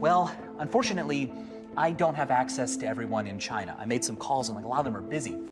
Well, unfortunately, I don't have access to everyone in China. I made some calls and like a lot of them are busy.